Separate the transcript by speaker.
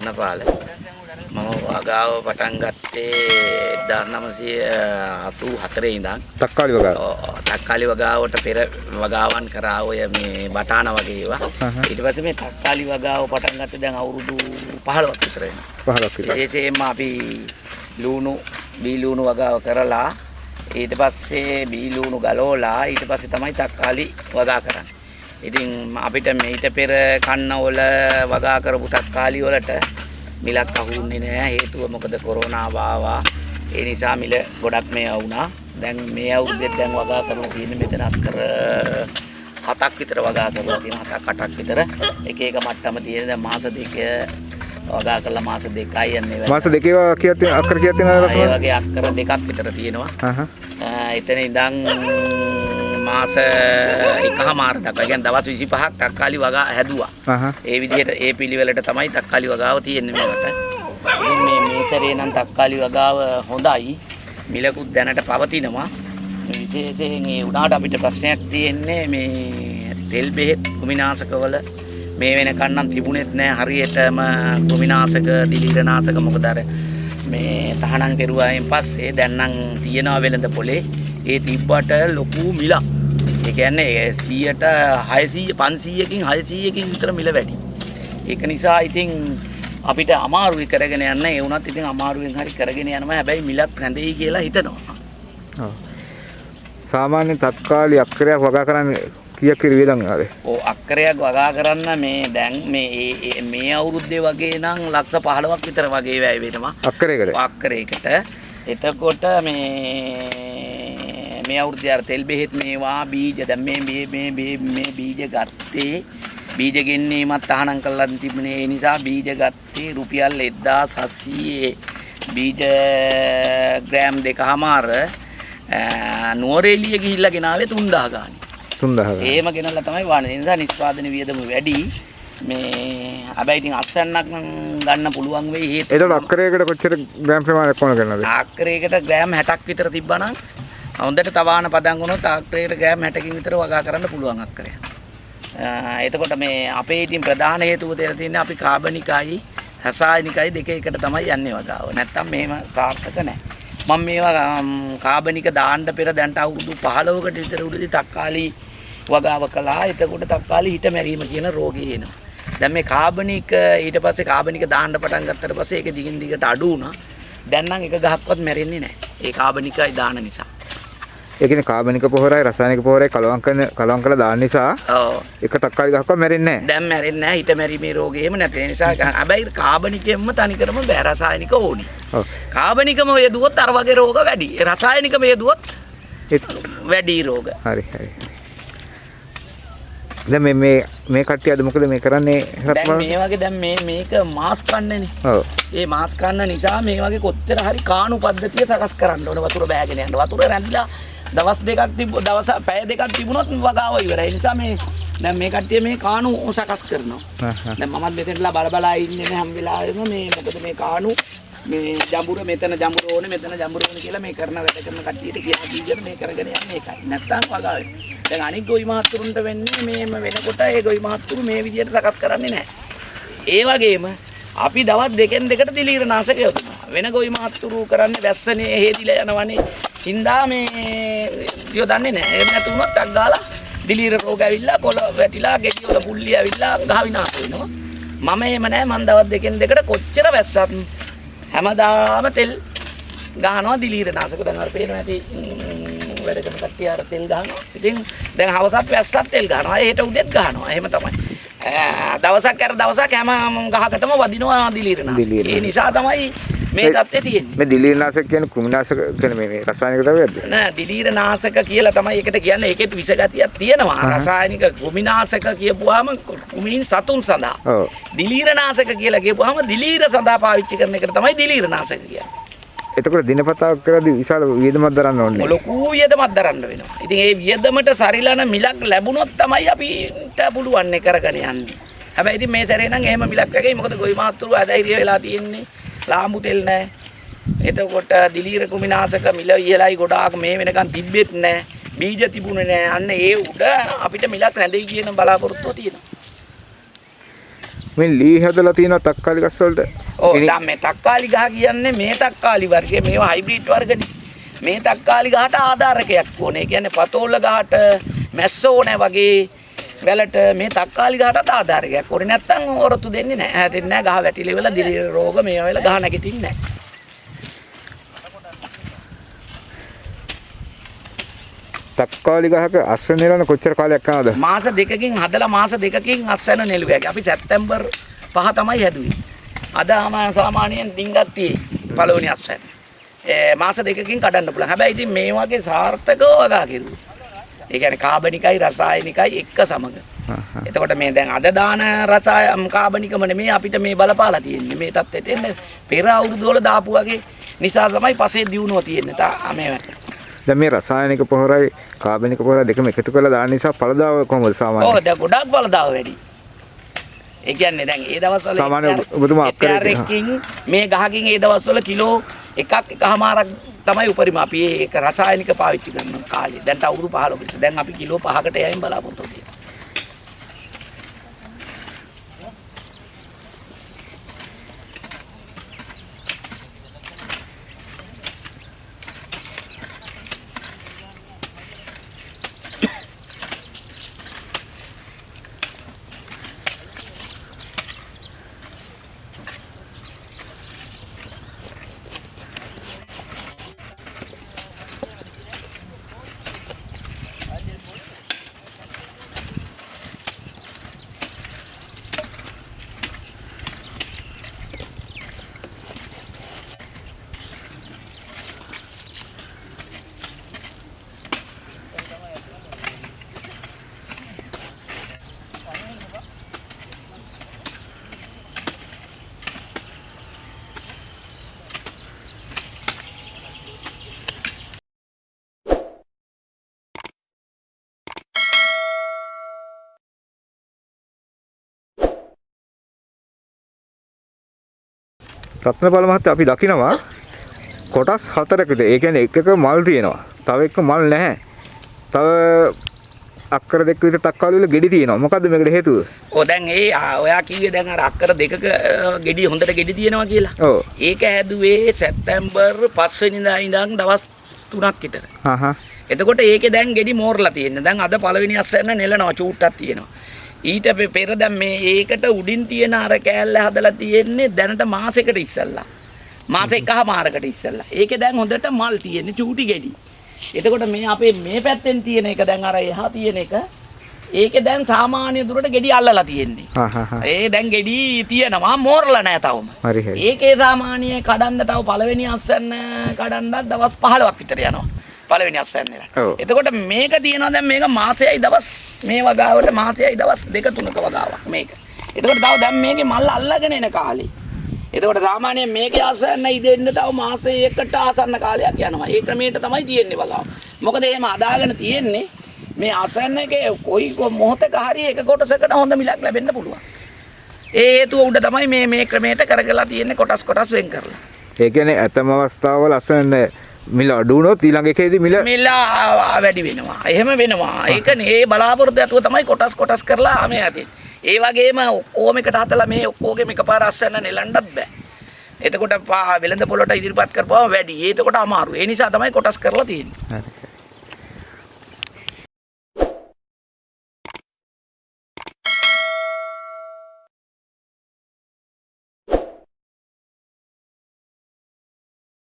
Speaker 1: නපාල මම වගාව පටන් ගත්තේ 1984 ඉඳන්
Speaker 2: තක්කාලි වගාව.
Speaker 1: ඔව්, තක්කාලි වගාවට පෙර වගාවන් කරා ඔය මේ බටාන වගේ ඒවා. ඊට පස්සේ මේ තක්කාලි වගාව පටන් ගත්තේ දැන් අවුරුදු 15ක් විතර වෙනවා
Speaker 2: 15ක් විතර.
Speaker 1: විශේෂයෙන්ම අපි ලූණු බී ලූණු වගාව කරලා ඊට පස්සේ බී ලූණු ගලවලා ඊට පස්සේ තමයි තක්කාලි වගා කරන්නේ. ඉතින් අපිට මේිට පෙර කන්න වල වගා කරපු තක්කාලි වලට මිලක් අහුන්නේ නැහැ හේතුව මොකද කොරෝනාව ආවා. ඒ නිසා මිල ගොඩක් මේ වුණා. දැන් මේ අවුරුද්දේ දැන් වගා කරලා තියෙන්නේ මෙතන අක්කර හතක් විතර වගා කරලා තියෙනවා හතක් අටක් විතර එක එක මට්ටම තියෙන දැන් මාස දෙක වගා කරලා මාස දෙකයි යන්නේ.
Speaker 2: මාස දෙකේ තියෙන අක්කර කීයක් තියෙනවද
Speaker 1: ඒ? වගේ අක්කර දෙකක් විතර තියෙනවා. එතන ඉඳන් මාස එකහමාර දක්වා කියන්නේ දවස් 25ක් තක්කාලි වගා හැදුවා. ඒ විදිහට ඒ පිළිවෙලට තමයි තක්කාලි වගාව තියෙන්නේ මේකට. මේ මේ සැරේ නම් තක්කාලි වගාව හොඳයි. මිලකුත් දැනට පවතිනවා. විශේෂයෙන් ඒ උනාට අපිට ප්‍රශ්නයක් තියෙන්නේ මේ තෙල් බෙහෙත් කුමිනාශකවල මේ වෙනකන් නම් තිබුණෙත් නෑ හරියටම කුමිනාශක දිලීරනාශක මොකද අර මේ තහනම් කෙරුවායින් පස්සේ දැන් නම් තියෙනවා වෙළඳ පොලේ ඒ තිබ්බට ලොකු මිලක්. කියන්නේ 100ට 600 500කින් 600කින් විතර මිල වැඩි. ඒක නිසා ඉතින් අපිට අමාරුයි කරගෙන යන්න ඒ වුණත් ඉතින් අමාරුවෙන් හරි කරගෙන යනවා හැබැයි මිලක් රැඳෙයි කියලා හිතනවා.
Speaker 2: ඔව්. සාමාන්‍ය තත්කාලි අක්කරයක් වගා කරන්නේ කීයක් වේදන් ආවේ?
Speaker 1: ඕ අක්කරයක් වගා කරන්න මේ දැන් මේ මේ අවුරුද්දේ වගේ නම් ලක්ෂ 15ක් විතර වගේ වැය වෙනවා.
Speaker 2: අක්කරයකට.
Speaker 1: අක්කරයකට. එතකොට මේ මේ අවුරුද්දේ අර තෙල් බෙහෙත් මේවා බීජ දැන් මේ මේ මේ මේ මේ බීජ ගත්තේ බීජ ගෙන්නීමත් තහනම් කරලා තිබුණේ ඒ නිසා බීජ ගත්තේ රුපියල් 1700 බීජ ග්‍රෑම් දෙකමාර නුවරඑළිය ගිහිල්ලා ගෙනාවේ 3000 ගානේ.
Speaker 2: 3000.
Speaker 1: ඒම ගෙනල්ලා තමයි වානේ. ඒ නිසා නිෂ්පාදන වියදම වැඩි. මේ හැබැයි ඉතින් අක්ෂණක් නම් ගන්න පුළුවන් වෙයි හේතුව
Speaker 2: එතකොට අක්කරයකට කොච්චර ග්‍රෑම් ප්‍රමාණයක් ඕන කරනවද?
Speaker 1: ආක්‍රයකට ග්‍රෑම් 60ක් විතර තිබ්බනම් හොඳට තවාන පදන් වුණොත් ආක්‍රයකට ග්‍රෑම් 60කින් විතර වගා කරන්න පුළුවන් අක්කරය. අ, එතකොට මේ අපේ ඉතින් ප්‍රධාන හේතුව දෙලා තියෙන්නේ අපි කාබනිකයි රසායනිකයි දෙක එකට තමයි යන්නේ වගාව. නැත්තම් මේව සාර්ථක නැහැ. මම මේවා අම්, කාබනික දාන්න පෙර දැන්ට අවුරුදු 15කට විතර උඩදී තක්කාලි වගාව කළා. එතකොට තක්කාලි හිට මැරීම කියන රෝගය එනවා. දැන් මේ කාබනික ඊට පස්සේ කාබනික දාන්න පටන් ගත්තට පස්සේ ඒක දිගින් දිගට අඩු වුණා. දැන් නම් එක ගහක්වත් මැරෙන්නේ නැහැ. ඒ කාබනිකයි දාන නිසා.
Speaker 2: ඒ කියන්නේ කාබනික පොහොරයි රසායනික පොහොරයි කලවම් කරන කලවම් කරලා දාන්න නිසා
Speaker 1: ඔව්.
Speaker 2: එක තක්කාලි ගහක්වත් මැරෙන්නේ නැහැ.
Speaker 1: දැන් මැරෙන්නේ නැහැ හිට මැරීමේ රෝගය එහෙම නැති නිසා හැබැයි කාබනිකයෙන්ම තනිකරම බෑ රසායනික ඕනි.
Speaker 2: ඔව්.
Speaker 1: කාබනිකම යෙදුවොත් අර වගේ රෝග වැඩි. රසායනිකම යෙදුවොත් වැඩි රෝග.
Speaker 2: හරි හරි. දැන් මේ මේ මේ කට්ටිය අද මොකද මේ කරන්නේ
Speaker 1: දැන්
Speaker 2: රත්මල?
Speaker 1: මේ වගේ දැන් මේ මේක මාස් කන්නනේ.
Speaker 2: ඔව්.
Speaker 1: ඒ මාස් කන්න නිසා මේ වගේ කොච්චර හරි කාණු පද්ධතිය සකස් කරන්න ඕන වතුර බෑගෙන යන්න. වතුර රැඳිලා දවස් දෙකක් තිබ්බ දවස් පැය දෙකක් තිබුණොත් වගාව ඉවරයි. ඒ නිසා මේ දැන් මේ කට්ටිය මේ කාණු සකස් කරනවා. දැන් මමත් මෙතනලා බල බලා ඉන්නේ නැහැ හැම වෙලාවෙම මේ මොකද මේ කාණු මේ ජඹුර මෙතන ජඹුර ඕනේ මෙතන ජඹුර ඕනේ කියලා මේ කරන වැඩ කරන කට්ටියට කියලා දීගෙන මේ කරගෙන යන්නේ ඒකයි. නැත්තම් වගාවේ. දැන් අනික් ගොවි මහත්තුරුන්ට වෙන්නේ මේම වෙනකොට ඒ ගොවි මහත්තුරු මේ විදිහට සකස් කරන්නේ නැහැ. ඒ වගේම අපි දවස් දෙකෙන් දෙකට දිලීර නාශක යොදනවා. වෙන ගොවි මහත්තුරු කරන්නේ වැස්සනේ හේදිලා යනවනේ. හින්දා මේ යොදන්නේ නැහැ. එහෙම නැතු වුණොත් ටක් ගාලා දිලීර රෝග ඇවිල්ලා කොළ වැටිලා ගෙඩි වල පුල්ලි ඇවිල්ලා ගහ විනාශ වෙනවා. මම එහෙම නැහැ මං දවස් දෙකෙන් දෙකට කොච්චර වැස්සත් හැමදාම තෙල් ගහනවා දිලීර නාශක දැන් අර පේනවා ඇති වැඩ කරන කට්ටිය අර තෙල් ගහනවා. ඉතින් දැන් හවසත් වැස්සත් තෙල් ගහනවා. හෙට උදෙත් ගහනවා. එහෙම තමයි. දවසක් අර දවසක් හැම ගහකටම වදිනවා දිලීර නාශක. ඒ නිසා තමයි මේ தත්ත්වය තියෙන්නේ.
Speaker 2: මේ දිලීරනාශක කියන්නේ කුමිනාශක කියන්නේ මේ මේ රසායනික ද්‍රව්‍යයක්ද?
Speaker 1: නෑ දිලීර නාශක කියලා තමයි ඒකට කියන්නේ ඒකෙත් විසගතියක් තියෙනවා
Speaker 2: අහහ.
Speaker 1: රසායනික කුමිනාශක කියපුවාම කුමින් සතුන් සඳහා
Speaker 2: ඔව්.
Speaker 1: දිලීර නාශක කියලා කියපුවාම දිලීර සඳහා පාවිච්චි කරන එකට තමයි දිලීර නාශක කියන්නේ
Speaker 2: එතකොට දිනපතා කරද්දී විශාල වියදමක් දරන්න ඕනේ.
Speaker 1: ලොකු වියදමක් දරන්න වෙනවා ඉතින් ඒ වියදමට සරිලන මිලක් ලැබුණොත් තමයි අපිට පුළුවන් කරගෙන යන්නේ හැබැයි ඉතින් මේ සැරේ නම් එහෙම මිලක් නැගයි මොකද ගොවි මාත්තුරු අධෛර්ය වෙලා තියෙන්නේ ලාම්බු තෙල් නැහැ එතකොට දිලීර කුමිනාශක මිල ඉහළයි ගොඩාක් මේ වෙනකන් තිබ්බෙත් නැහැ බීජ තිබුණේ නැහැ අන්න ඒ උඩ අපිට මිලක් නැදෙයි කියන බලාපොරොත්තුව තියෙනවා.
Speaker 2: මේ ලී හදලා තියෙන තක්කාලි ගස් වලට?
Speaker 1: ඔව් දැන් මේ තක්කාලි ගහ කියන්නේ මේ තක්කාලි වර්ගයේ. මේවා හයිබ්‍රිඩ් වර්ගනේ. මේ තක්කාලි ගහට ආධාරකයක් ඕනේ. කියන්නේ පතෝල ගහට මැස්ස ඕනේ වගේ වැලට මේ තක්කාලි ගහටත් ආධාරකයක් ඕනේ. නැත්තම් ඔරොත්තු දෙන්නේ නැහැ. හැටෙන්නේ නැහැ. ගහ වැටිලි වල දිලි රෝග මේවා වෙලා ගහ නැගිටින්නේ නැහැ.
Speaker 2: තක්කාලි ගහක අස්ස නෙලන කොච්චර කාලයක් යනවද?
Speaker 1: මාස දෙකකින් හදලා මාස දෙකකින් අස්වැන්න නෙළුවේ. අපි සැප්තැම්බර් පහ තමයි හැදුවේ. අද සාමාන්‍යයෙන් ඩිංගක් තියෙයි පළවෙනි අස්වැන්න. මාස දෙකකින් කඩන්න පුළුවන්. හැබැයි ඉතින් මේ වගේ සාර්ථකව වගා කෙරුවා. ඒ කියන්නේ කාබනිකයි රසායනිකයි එක්ක සමග. එතකොට මේ දැන් අද දාන රසාය කාබනිකම නෙමෙයි අපිට මේ බලපාලා තියෙන්නේ. මේ தත්ත්වයට එන්න පෙර අවුරුදු වල දාපු වගේ නිසා තමයි පසේ දියුණුව තියෙන්නේ. තා මේ
Speaker 2: දැන් මේ රසායනික පොහොරයි කාබනික පොහොරයි දෙකම එකතු කරලා දාන නිසා පළදාව කොහොමද සාමාන්‍යයෙන්?
Speaker 1: ඔව් දැන් ගොඩක් බලදාව වැඩි. ඒ කියන්නේ දැන් ඒ දවස්වල
Speaker 2: සාමාන්‍ය ඔබතුමා අක්කරේ
Speaker 1: හෙක්ටාරයකින් මේ ගහකින් ඒ දවස්වල කිලෝ එකක් එකමාරක් තමයි උපරිම අපි ඒක රසායනික පාවිච්චි කරන කාලේ. දැන් අවුරුදු 15 පිට. දැන් අපි කිලෝ 5කට යයින් බලාපොරොත්තු
Speaker 2: රත්නපාල මහත්තයා අපි දකිනවා කොටස් හතරකට. ඒ කියන්නේ එකක මල් තියෙනවා. තව එක මල් නැහැ. තව අක්කර දෙක විතර තක්කාලි වල ගෙඩි තියෙනවා. මොකද්ද මේකට හේතුව?
Speaker 1: ඔව් දැන් ඒ ඔයා කිව්වේ දැන් අර අක්කර දෙකක ගෙඩි හොඳට ගෙඩි තියෙනවා කියලා.
Speaker 2: ඔව්.
Speaker 1: ඒක හැදුවේ සැප්තැම්බර් 5 වෙනිදා ඉඳන් දවස් 3ක් විතර.
Speaker 2: හා හා.
Speaker 1: එතකොට ඒකේ දැන් ගෙඩි මෝරලා තියෙන්නේ. දැන් අද පළවෙනි අස්සන්න නෙලනවා චූට්ටක් තියෙනවා. ඊට පෙර දැන් මේ ඒකට උඩින් තියෙන අර කෑල්ල හදලා තියෙන්නේ දැනට මාසෙකට ඉස්සල්ලා. මාස එකහමාරකට ඉස්සල්ලා. ඒකේ දැන් හොඳට මල් තියෙන්නේ චූටි ගෙඩි. එතකොට මේ අපේ මේ පැත්තෙන් තියෙන එක දැන් අර එහා තියෙන එක ඒකේ දැන් සාමාන්‍ය දුරට ගෙඩි අල්ලලා තියෙන්නේ. ඒ දැන් ගෙඩි තියෙනවා මෝරලා නැහැ තවම. ඒකේ සාමාන්‍ය කඩන්න තව පළවෙනි අස්සන්න කඩන්නත් දවස් 15ක් විතර යනවා. පළවෙනි අස්සන්නේලා. එතකොට මේක තියෙනවා දැන් මේක මාසෙයි දවස් මේ වගාවට මාසෙයි දවස් දෙක තුනක වගාවක් මේක. එතකොට තව දැන් මේකේ මල් අල්ලගෙන එන කාලේ. එතකොට සාමාන්‍යයෙන් මේකේ අස්සන්න ඉදෙන්න තව මාසයකට ආසන්න කාලයක් යනවා. ඒ ක්‍රමයට තමයි තියෙන්නේ වගාව. මොකද එහෙම අදාගෙන තියෙන්නේ මේ අසන්න එකේ කොයි මොහොතක හරි එක කොටසකට හොඳ මිලක් ලැබෙන්න පුළුවන්. ඒ හේතුව උඩ තමයි මේ මේ ක්‍රමයට කරගලා තියෙන්නේ කොටස් කොටස් වෙන් කරලා.
Speaker 2: ඒ කියන්නේ ඇතම අවස්ථාවල අසන්න මිල අඩු වුණොත් ඊළඟ එකේදී මිල
Speaker 1: මිල වැඩි වෙනවා. එහෙම වෙනවා. ඒකනේ ඒ බලාපොරොත්තු ඇතුව තමයි කොටස් කොටස් කරලා මේ ඇති. ඒ වගේම ඔක්කොම එකට හතලා මේ ඔක්කොගෙම එකපාර අස්සන්න නෙලන්නත් බෑ. එතකොට වෙළඳ පොළට ඉදිරිපත් කරපුවම වැඩි. ඒකට අමාරු. ඒ නිසා තමයි කොටස් කරලා තියෙන්නේ.
Speaker 2: හරි.